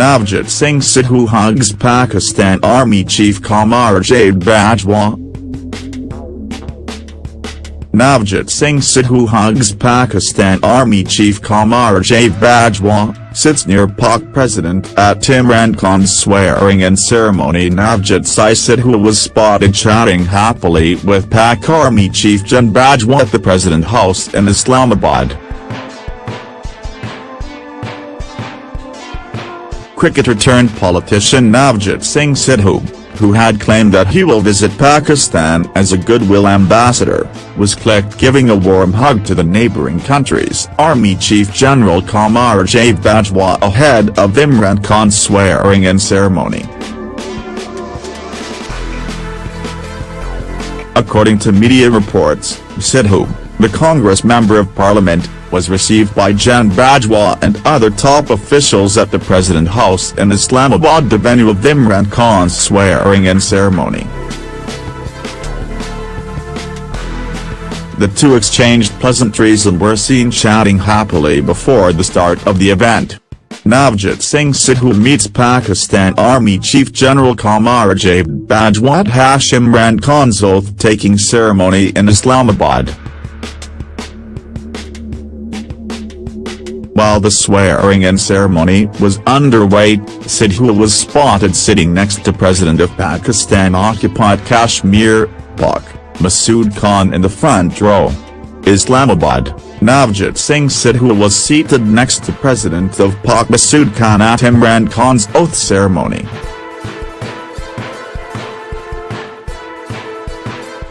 Navjot Singh Sidhu hugs Pakistan Army Chief Qamar Javed Bajwa. Navjot Singh Sidhu hugs Pakistan Army Chief Qamar Javed Bajwa, sits near Pak President at Imran Khan's swearing-in ceremony Navjot Singh Sidhu was spotted chatting happily with Pak Army Chief Jan Bajwa at the President House in Islamabad. Cricketer turned politician Navjot Singh Sidhu, who had claimed that he will visit Pakistan as a goodwill ambassador, was clicked giving a warm hug to the neighbouring country's Army Chief General Qamar Javed Bajwa ahead of Imran Khan's swearing-in ceremony. According to media reports, Sidhu, the Congress Member of Parliament, was received by Jan Bajwa and other top officials at the President House in Islamabad the venue of Imran Khan's swearing-in ceremony. The two exchanged pleasantries and were seen chatting happily before the start of the event. Navjot Singh Sidhu meets Pakistan Army Chief General Qamar Javed Bajwa at Imran Khan's oath-taking ceremony in Islamabad. While the swearing-in ceremony was underway, Sidhu was spotted sitting next to President of Pakistan-occupied Kashmir, PoK, Masood Khan in the front row. Islamabad, Navjot Singh Sidhu was seated next to President of PoK Masood Khan at Imran Khan's oath ceremony.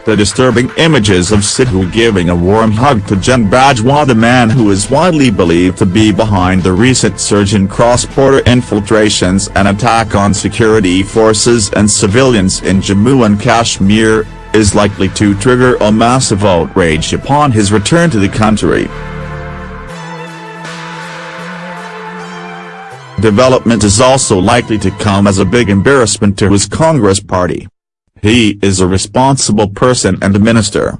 The disturbing images of Sidhu giving a warm hug to Jan Bajwa the man who is widely believed to be behind the recent surge in cross-border infiltrations and attack on security forces and civilians in Jammu and Kashmir, is likely to trigger a massive outrage upon his return to the country. Development is also likely to come as a big embarrassment to his Congress party. He is a responsible person and a minister.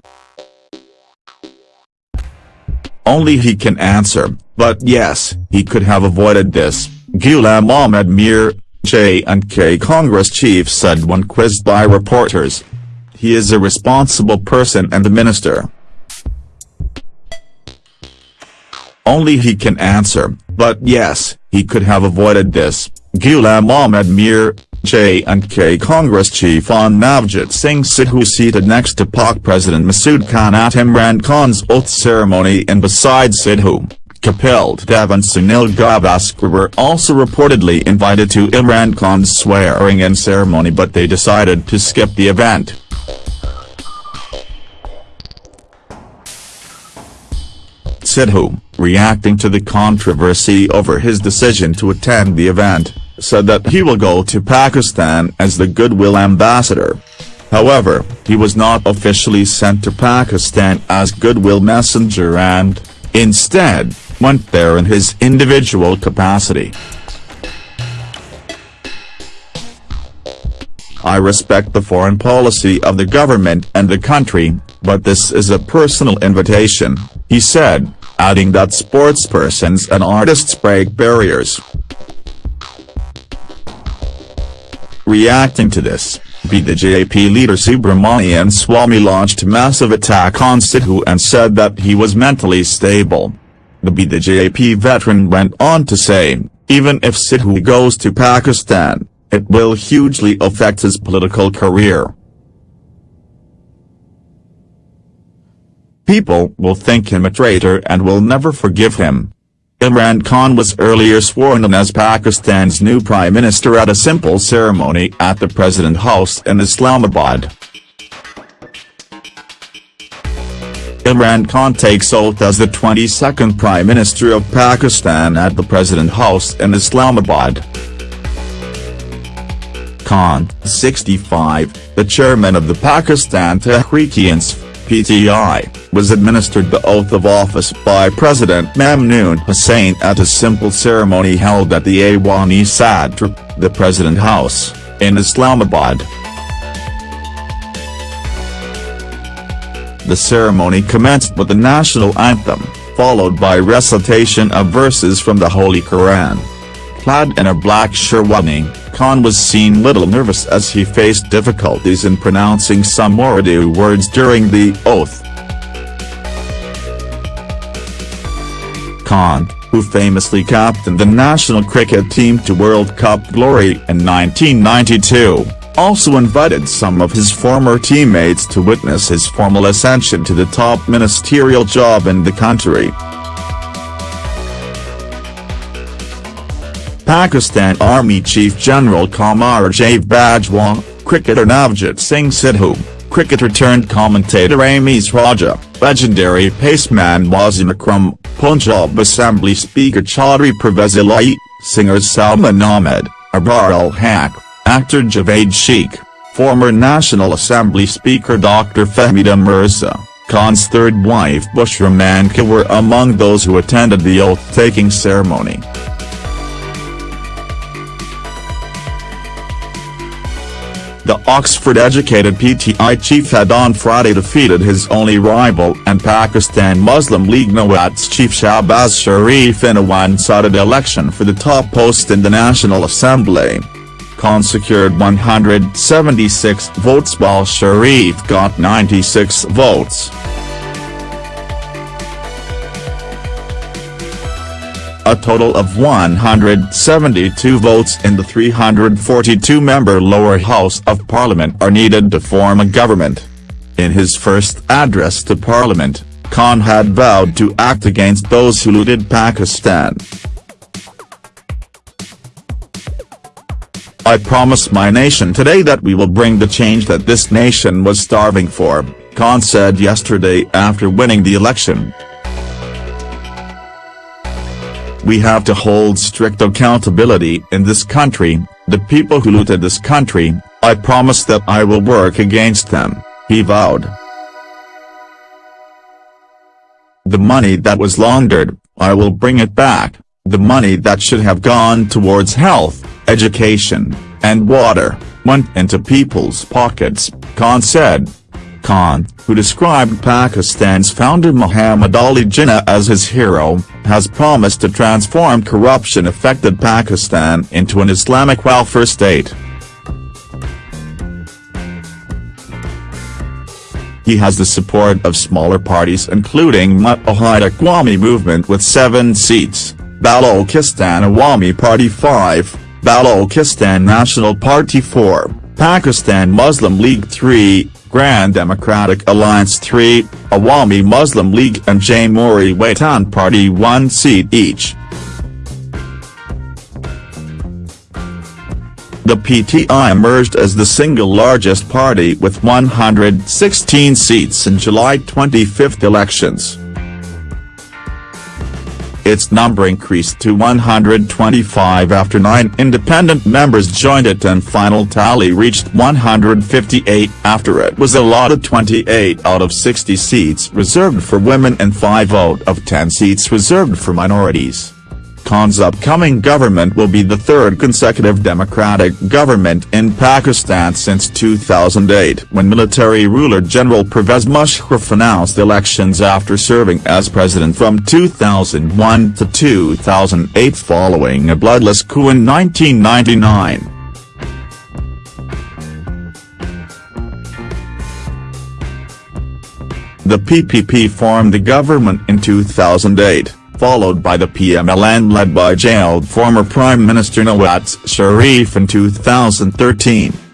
Only he can answer, but yes, he could have avoided this, Ghulam Ahmed Mir, J&K Congress chief said when quizzed by reporters. He is a responsible person and a minister. Only he can answer, but yes, he could have avoided this, Ghulam Ahmed Mir, J&K Congress chief on Navjot Singh Sidhu seated next to Pak President Masood Khan at Imran Khan's oath ceremony and beside Sidhu, Kapil Dev and Sunil Gavaskar were also reportedly invited to Imran Khan's swearing-in ceremony but they decided to skip the event. Sidhu, reacting to the controversy over his decision to attend the event, said that he will go to Pakistan as the goodwill ambassador. However, he was not officially sent to Pakistan as goodwill messenger and, instead, went there in his individual capacity. I respect the foreign policy of the government and the country, but this is a personal invitation, he said, adding that sportspersons and artists break barriers. Reacting to this, BJP leader Subramanian Swamy launched a massive attack on Sidhu and said that he was mentally stable. The BJP veteran went on to say, even if Sidhu goes to Pakistan, it will hugely affect his political career. People will think him a traitor and will never forgive him. Imran Khan was earlier sworn in as Pakistan's new prime minister at a simple ceremony at the President House in Islamabad. Imran Khan takes oath as the 22nd Prime Minister of Pakistan at the President House in Islamabad. Khan, 65, the chairman of the Pakistan Tehreek-e-Insaf, PTI, was administered the oath of office by President Mamnoon Hussain at a simple ceremony held at the Aiwan-e Sadr, the President House, in Islamabad. The ceremony commenced with the national anthem, followed by recitation of verses from the Holy Quran. Clad in a black sherwani, Khan was seen little nervous as he faced difficulties in pronouncing some Urdu words during the oath. Khan, who famously captained the national cricket team to World Cup glory in 1992, also invited some of his former teammates to witness his formal ascension to the top ministerial job in the country. Pakistan Army Chief General Qamar Javed Bajwa, cricketer Navjot Singh Sidhu, cricketer turned commentator Ramiz Raja, legendary paceman Wasim Akram, Punjab Assembly Speaker Chaudhry Pervez singers Salman Ahmed, Abrar ul-Haq, actor Javed Sheikh, former National Assembly Speaker Dr. Fahmida Mirza, Khan's third wife Bushra Maneka were among those who attended the oath-taking ceremony. The Oxford-educated PTI chief had on Friday defeated his only rival and Pakistan Muslim League Nawaz chief Shahbaz Sharif in a one-sided election for the top post in the National Assembly. Khan secured 176 votes while Sharif got 96 votes. A total of 172 votes in the 342-member lower house of parliament are needed to form a government. In his first address to parliament, Khan had vowed to act against those who looted Pakistan. I promise my nation today that we will bring the change that this nation was starving for, Khan said yesterday after winning the election. We have to hold strict accountability in this country, the people who looted this country, I promise that I will work against them, he vowed. The money that was laundered, I will bring it back, the money that should have gone towards health, education, and water, went into people's pockets, Khan said. Khan, who described Pakistan's founder Muhammad Ali Jinnah as his hero, has promised to transform corruption-affected Pakistan into an Islamic welfare state. He has the support of smaller parties including Muttahida Qaumi movement with 7 seats, Balochistan Awami Party 5, Balochistan National Party 4, Pakistan Muslim League 3, Grand Democratic Alliance 3, Awami Muslim League and Jamhuri Watan Party 1 seat each. The PTI emerged as the single largest party with 116 seats in July 25 elections its number increased to 125 after nine independent members joined it and final tally reached 158 after it was allotted 28 out of 60 seats reserved for women and 5 out of 10 seats reserved for minorities. Khan's upcoming government will be the third consecutive democratic government in Pakistan since 2008 when military ruler General Pervez Musharraf announced elections after serving as president from 2001 to 2008 following a bloodless coup in 1999. The PPP formed the government in 2008 followed by the PMLN led by jailed former Prime Minister Nawaz Sharif in 2013.